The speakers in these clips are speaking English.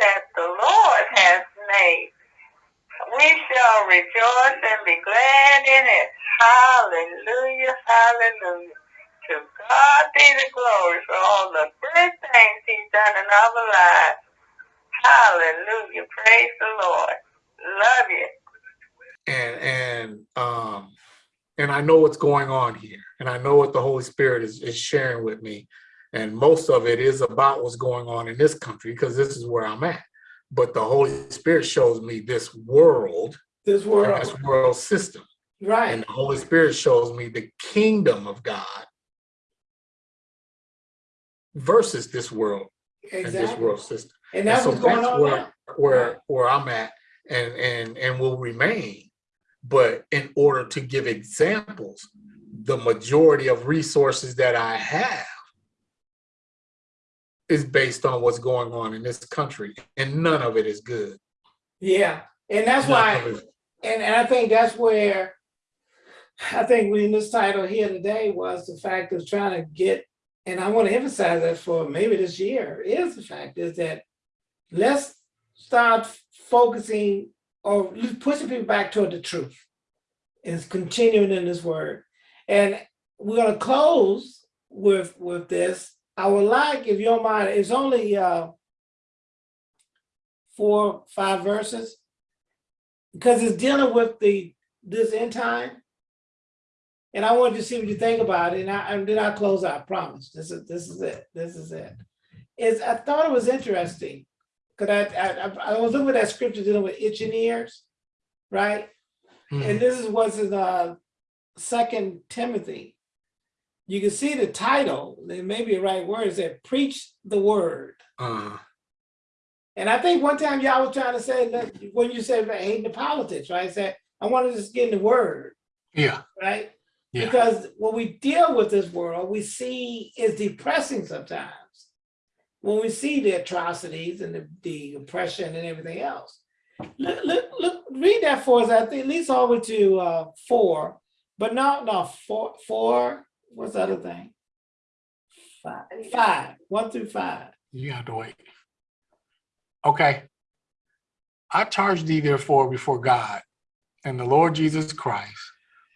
that the Lord has made. We shall rejoice and be glad in it. Hallelujah, hallelujah. To God be the glory for all the good things he's done in our lives. Hallelujah. Praise the Lord. Love you. and and um and I know what's going on here and I know what the Holy Spirit is, is sharing with me and most of it is about what's going on in this country because this is where I'm at. But the Holy Spirit shows me this world This world, this world system. And the Holy Spirit shows me the kingdom of God versus this world and this world system. And And that's so what's going that's on where, now. where, where I'm at and, and, and will remain. But in order to give examples, the majority of resources that I have is based on what's going on in this country and none of it is good. Yeah, and that's None why, and, and I think that's where, I think we in this title here today was the fact of trying to get, and I want to emphasize that for maybe this year, is the fact is that let's start focusing or pushing people back toward the truth. Is continuing in this word. And we're gonna close with, with this. I would like, if you don't mind, it's only uh four, five verses. Because it's dealing with the, this end time. And I wanted to see what you think about it, and I, and then I'll close out, I promise. This is, this is it, this is it. Is, I thought it was interesting, because I, I, I- I was looking at that scripture dealing with itching ears, right? Mhm. And this is what's in uh Second Timothy. You can see the title, it may be the right word, is that preach the word. Uh, And I think one time y'all was trying to say that when you said about hating the politics, right? I said, I want to just get in the word, yeah, right? Yeah. Because when we deal with this world, we see is depressing sometimes. When we see the atrocities and the, the oppression and everything else. Look, look, look, read that for us, I think at least all the way to uh four, but not no, four, four, what's the other thing? Five, five, one through five. you have to wait. Okay. I charge thee therefore before God and the Lord Jesus Christ,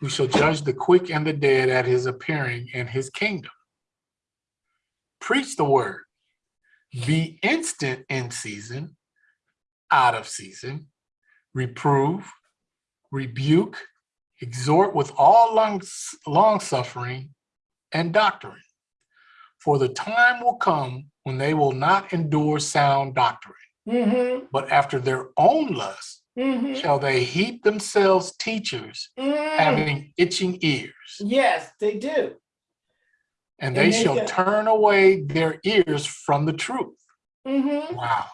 who shall judge the quick and the dead at his appearing in his kingdom. Preach the word, be instant in season, out of season, reprove, rebuke, exhort with all long, long suffering and doctrine. For the time will come when they will not endure sound doctrine, Mm-hmm, but after their own lust mm-hmm. shall they heap themselves teachers Mm, having itching ears, Yes, they do. and And they they shall shall- turn away their ears from the truth. hmm Wow.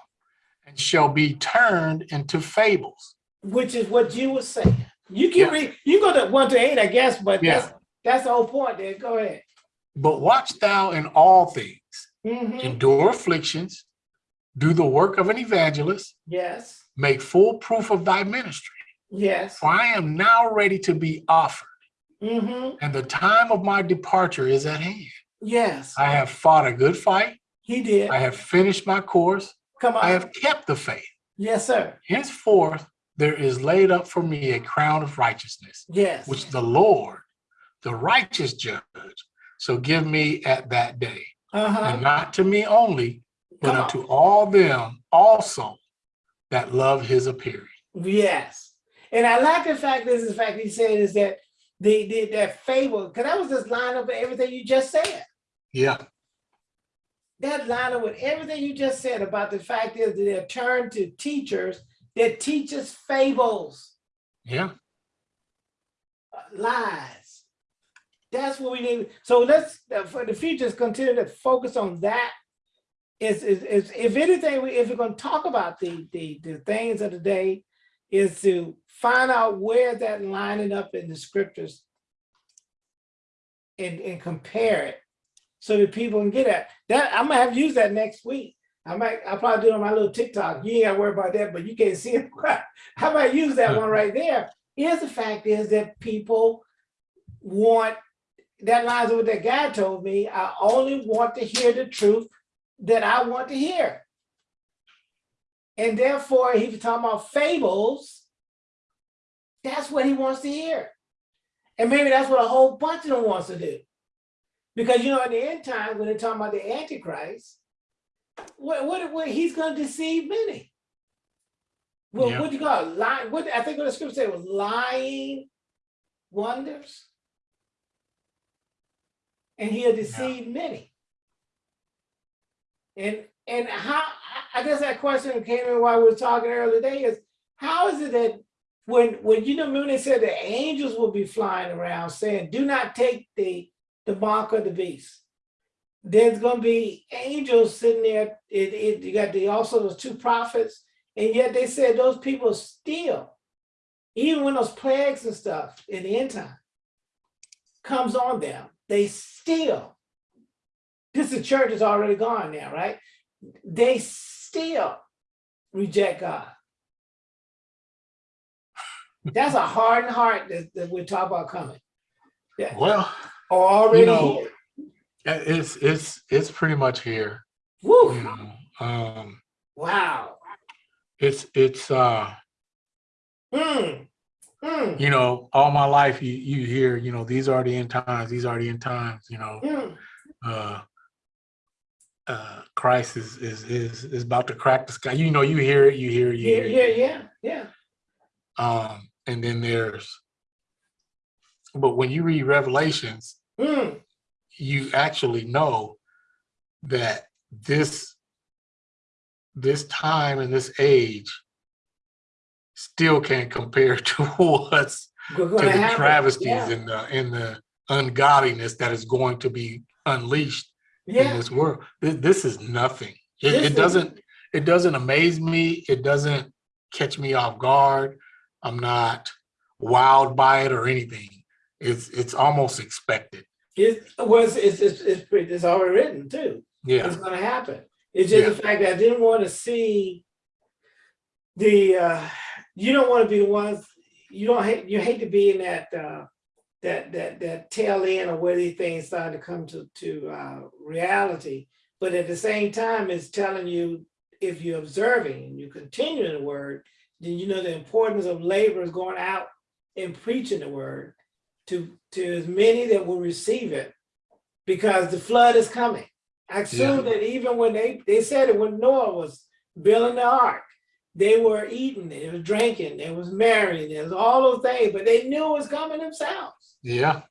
And shall be turned into fables. Which is what you were saying. You can Yeah. read, you go to one to eight, I guess, but Yeah. that's, that's the whole point there. Go ahead. But watch thou in all things, hmm endure afflictions, do the work of an evangelist, Yes, make full proof of thy ministry. yes. For I am now ready to be offered, hmm and the time of my departure is at hand. Yes, I have fought a good fight. he did. I have finished my course. Come on. I have kept the faith. Yes, sir. Henceforth, there is laid up for me a crown of righteousness, Yes. which the Lord, the righteous judge, shall give me at that day. Uh-huh. And not to me only, but unto all them also that love his appearing. Yes. And I like the fact, this is the fact he said is that the, the, that fable, because that was just line up with everything you just said. Yeah, that line up with everything you just said about the fact is that they're turned to teachers that teach us fables, yeah, uh, lies. That's what we need. So let's, for the future, is continue to focus on that. Is, is, is if anything, we- if we're gonna talk about the, the, the things of the day, is to find out where that lining up in the scriptures and, and compare it so that people can get at that. I'm gonna have to use that next week. I might, I'll probably do it on my little TikTok. You ain't gotta worry about that, but you can't see it. I might use that one right there. Here's the fact is that people want, that lines with what that guy told me, I only want to hear the truth that I want to hear. And therefore, he was talking about fables. That's what he wants to hear. And maybe that's what a whole bunch of them wants to do. Because you know, in the end time, when they're talking about the Antichrist, what, what, what he's gonna deceive many. Well, Yeah. what do you call it? Lying, what I think what the scripture said was lying wonders. And he'll deceive many. And and how I- guess that question that came in while we were talking earlier today is how is it that when when you know remember they said the angels will be flying around saying, do not take the the mark of the beast. There's gonna be angels sitting there. It, it you got the also those two prophets, and yet they said those people still, even when those plagues and stuff in the end time comes on them, they still. This the church is already gone now, right? They still reject God. That's a hardened heart that, that we're talking about coming. Yeah. Well, Or already know, here. it's, it's, it's pretty much here, Woo, you know, um, wow. it's, it's, uh, Mm, mm, you know, all my life you, you hear, you know, these are the end times, these are the end times, you know, mm. uh, uh, Christ is, is, is, is about to crack the sky. You know, you hear it, you hear it, you Yeah, hear yeah, it. yeah, yeah. Um, and then there's, but when you read Revelations, Mm, you actually know that this, this time and this age still can't compare to what's to the travesties Yeah, and the and the ungodliness that is going to be unleashed in this world. This, this is nothing. It, This it is- doesn't it doesn't amaze me. It doesn't catch me off guard. I'm not wowed by it or anything. It's it's almost expected. it was, it's, it's, it's, pretty- it's already written too. Yeah. It's gonna happen. It's just the fact that I didn't want to see the, uh, you don't want to be the ones, you don't hate, you hate to be in that, uh, that, that, that tail end of where these things start to come to, to, uh, reality. But at the same time, it's telling you, if you're observing and you continue in the word, then you know the importance of laborers going out and preaching the word to, to as many that will receive it. Because the flood is coming. I assume that even when they, they said it when Noah was building the ark, they were eating, they were drinking, they was marrying, there was all those things, but they knew it was coming themselves. Yeah.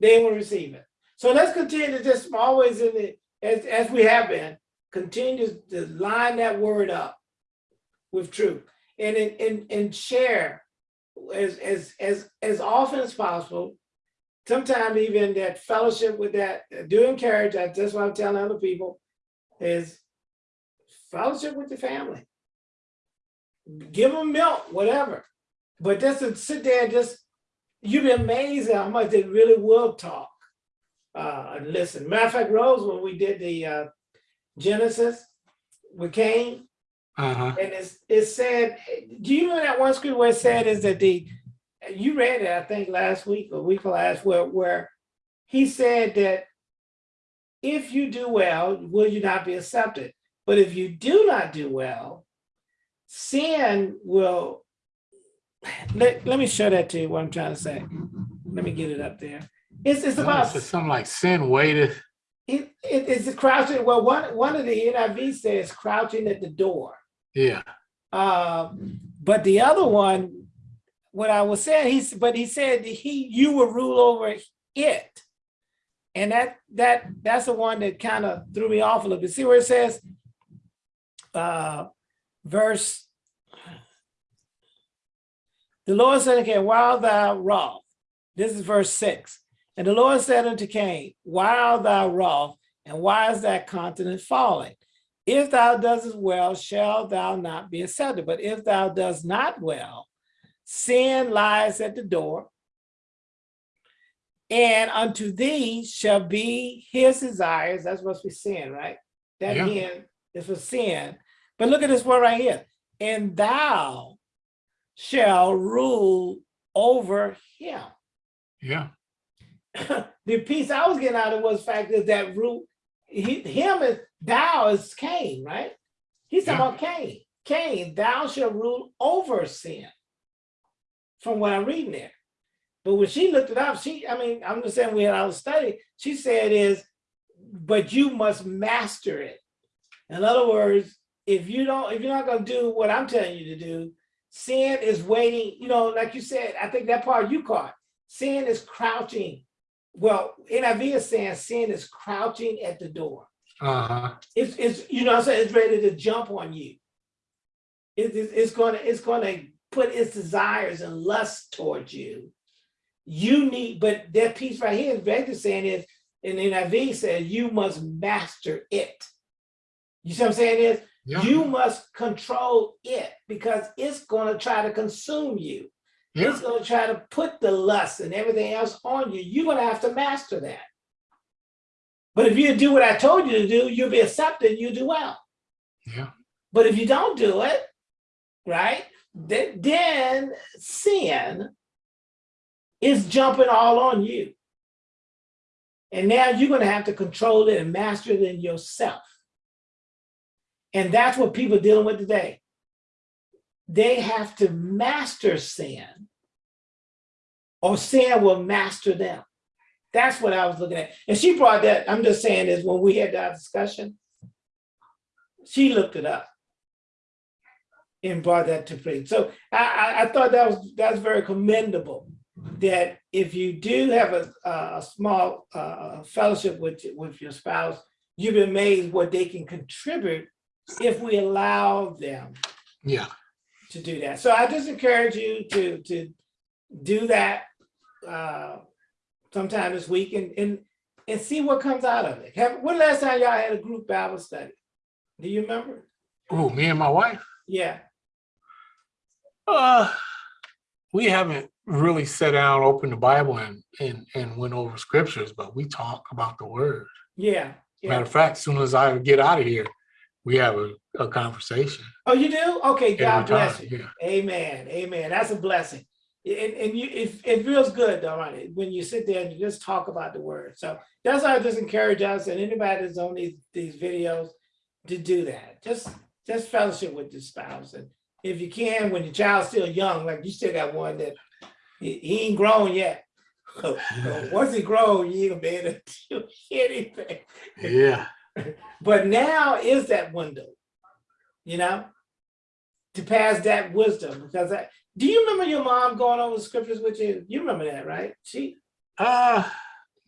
They will receive it. So let's continue to just always in the, as, as we have been, continue to line that word up with truth and, and, and, and share as, as, as, as often as possible. Sometimes even that fellowship with that, do encourage, that- that's what I'm telling other people, is fellowship with the family. Give them milk, whatever. But just to sit there and just, you'd be amazed at how much they really will talk. Uh, and listen, matter of fact, Rose, when we did the, uh, Genesis with Cain, Uh-huh. and it's, it said, do you know that one scripture where it said is that the, you read it, I think, last week or week last, where, where he said that if you do well, will you not be accepted? But if you do not do well, sin will, let, let me show that to you, what I'm trying to say. Let me get it up there. It's, it's about It's something like sin waited. it, it, it's crouching, well, one, one of the NIV says crouching at the door. Yeah. Um, but the other one, what I was saying, he's, but he said he, you will rule over it. And that, that, that's the one that kind of threw me off a little bit. See where it says, uh, verse, the Lord said again, while thou wroth, this is verse six. And the Lord said unto Cain, why art thou wroth, and why is that continent falling? If thou doest well, shall thou not be accepted. But if thou dost not well, sin lies at the door. And unto thee shall be his desires. That's what's for sin, right? That Yeah. is for sin. But look at this word right here. And thou shall rule over him. Yeah. the piece I was getting out of was the fact that that root, he, him is thou is Cain, right? He's talking Yeah. about Cain. Cain, thou shall rule over sin. From what I'm reading there. But when she looked it up, she, I mean, I'm just saying we had our study, she said is, but you must master it. In other words, if you don't, if you're not gonna do what I'm telling you to do, sin is waiting, you know, like you said, I think that part you caught. Sin is crouching. Well, NIV is saying sin is crouching at the door. Uh-huh. It's, it's, you know what I'm saying, it's ready to jump on you. It, it's, it's gonna, it's gonna put its desires and lust towards you. You need, but that piece right here is basically saying is, and NIV says, you must master it. You see what I'm saying is, Yeah. you must control it because it's gonna try to consume you. Yeah. It's gonna try to put the lust and everything else on you. You're gonna have to master that. But if you do what I told you to do, you'll be accepted, you do well. Yeah. But if you don't do it, right, then, then sin is jumping all on you. And now you're gonna have to control it and master it in yourself. And that's what people are dealing with today. They have to master sin or sin will master them. That's what I was looking at. And she brought that, I'm just saying is when we had that discussion, she looked it up and brought that to play. So I, I, thought that was, that's very commendable that if you do have a, a small uh, fellowship with, with your spouse, you've been amazed what they can contribute if we allow them Yeah. to do that. So I just encourage you to, to do that uh, sometime this week and, and, and see what comes out of it. Have, when last time y'all had a group Bible study? Do you remember? Oh, me and my wife. Yeah, Uh, we haven't really sat down, opened the Bible and, and, and went over scriptures, but we talk about the word. yeah, Matter of fact, as soon as I get out of here, we have a, a conversation. Oh, you do? Okay, God bless time, you. Yeah. Amen, amen. That's a blessing. And, and you, it, it feels good though, right? When you sit there and you just talk about the word. So that's why I just encourage us and anybody that's on these, these videos to do that. Just, just fellowship with your spouse. And if you can, when your child's still young, like you still got one that he, he ain't grown yet. Once he grown, you ain't gonna be able to do anything. Yeah. But now is that window, you know, to pass that wisdom. Because I, do you remember your mom going over the scriptures with you? You remember that, right? She, Uh,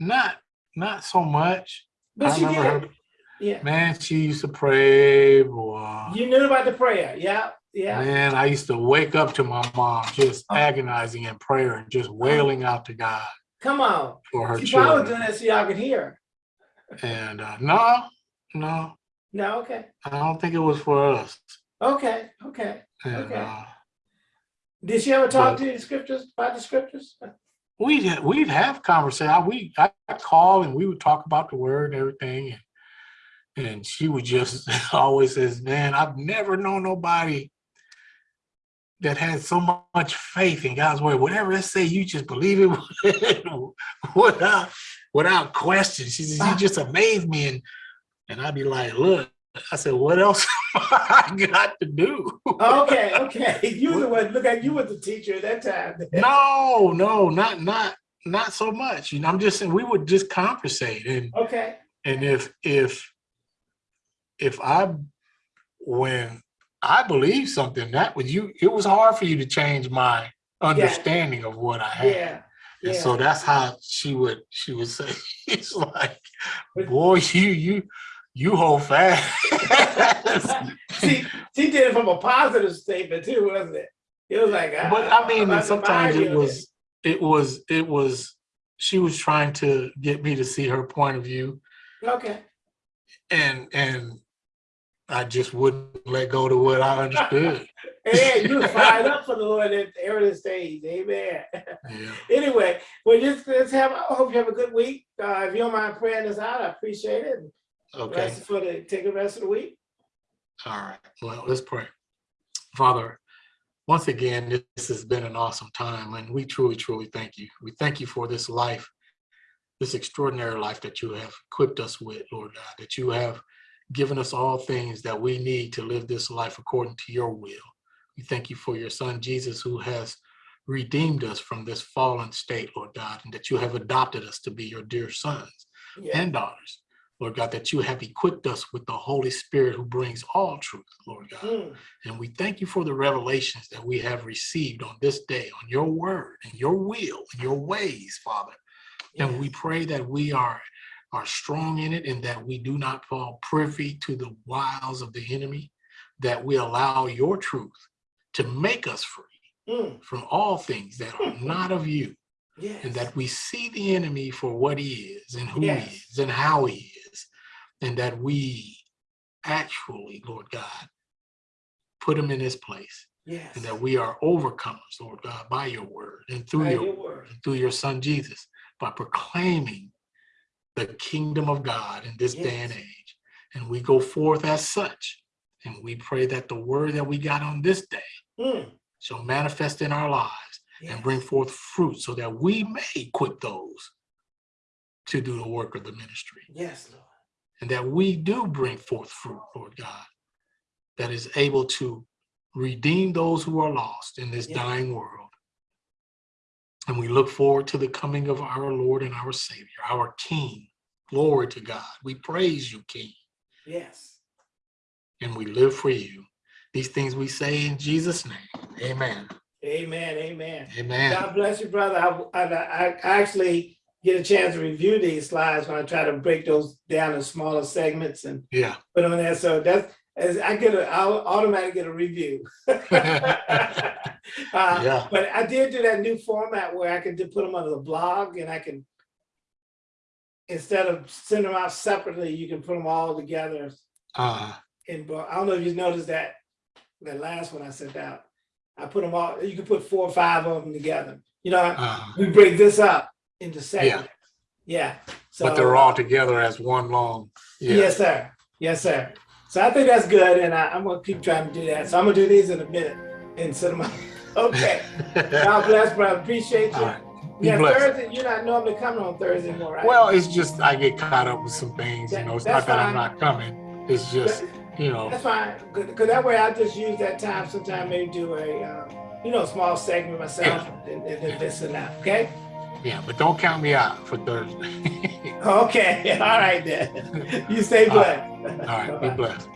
not, not so much. but I she did. her, Yeah, man, she used to pray, boy. you knew about the prayer. Yeah, yeah. Man, I used to wake up to my mom just Oh. agonizing in prayer and just wailing out to God Come on. for her She probably doing children. that so y'all could hear. And uh, no, no, No, okay, I don't think it was for us. okay, okay. And Okay. uh, Did she ever talk to you the scriptures about the scriptures? we'd we'd have conversation. We I call and we would talk about the word and everything, and and she would just always says, "Man, I've never known nobody that had so much faith in God's word. Whatever it say, you just believe it without without question." She says, "You just amaze me," and and I'd be like, "Look." I said, what else I got to do? Okay, okay. You the one, look at you was the teacher at that time. No, no, not not not so much. You know, I'm just saying we would just conversate and Okay, and if if if I when I believe something that was you it was hard for you to change my understanding of what I had. yeah, And yeah. so that's how she would she would say it's like boy you you you hold fast. She, she did it from a positive statement too, wasn't it? It was like. Ah, but I mean, I'm sometimes it was, it was, it was, she was trying to get me to see her point of view Okay, and, and I just wouldn't let go to what I understood. and you fired up for the Lord at the early stage, amen. Yeah. Anyway, well, just, let's have, I hope you have a good week. Uh, if you don't mind praying us out, I appreciate it. Okay. Rest for the, take the rest of the week. All right. Well, let's pray. Father, once again, this has been an awesome time and we truly, truly thank you. We thank you for this life, this extraordinary life that you have equipped us with, Lord God, that you have given us all things that we need to live this life according to your will. We thank you for your son, Jesus, who has redeemed us from this fallen state, Lord God, and that you have adopted us to be your dear sons Yeah. and daughters. Lord God, that you have equipped us with the Holy Spirit who brings all truth, Lord God. Mm, And we thank you for the revelations that we have received on this day, on your word and your will and your ways, Father. And we pray that we are, are strong in it and that we do not fall privy to the wiles of the enemy, that we allow your truth to make us free Mm, from all things that are not of you, yes. and that we see the enemy for what he is and who Yes. he is and how he is, and that we actually, Lord God, put him in his place Yes. and that we are overcomers, Lord God, by your word and through your, your word. and through your son Jesus, by proclaiming the kingdom of God in this day and age. And we go forth as such. And we pray that the word that we got on this day Mm, shall manifest in our lives and bring forth fruit so that we may equip those to do the work of the ministry Yes, Lord. and that we do bring forth fruit, Lord God, that is able to redeem those who are lost in this Yeah. dying world. And we look forward to the coming of our Lord and our Savior, our King. Glory to God. We praise you, King, Yes. and we live for you. These things we say in Jesus' name. Amen. Amen. Amen. Amen. God bless you, brother. I, I, I actually get a chance to review these slides when I try to break those down in smaller segments and Yeah. put in there. So that's, as I get a, I'll automatically get a review. Uh, Yeah. But I did do that new format where I could just put them under the blog and I can, instead of sending them out separately, you can put them all together Uh, bo- I don't know if you noticed that, that last one I sent out. I put them all, you can put four or five of them together. You know, uh, we break this up into segments. Yeah. So, but they're all together as one long. Yeah. Yes, sir. Yes, sir. So I think that's good, and I, I'm gonna keep trying to do that. So I'm gonna do these in a minute and send them out. Okay. God bless, brother. Appreciate you. Right. Yeah, blessed. Thursday. You're not normally coming on Thursday more, right? Well, it's just I get caught up with some things, you know. It's not that I'm not coming. It's just, you know, that's fine. Cause that way I just use that time. Sometime maybe do a, uh, you know, small segment myself and, and then listen out. Okay. yeah. But don't count me out for Thursday. Okay. All right then. You stay All right. blessed. All right. Be blessed.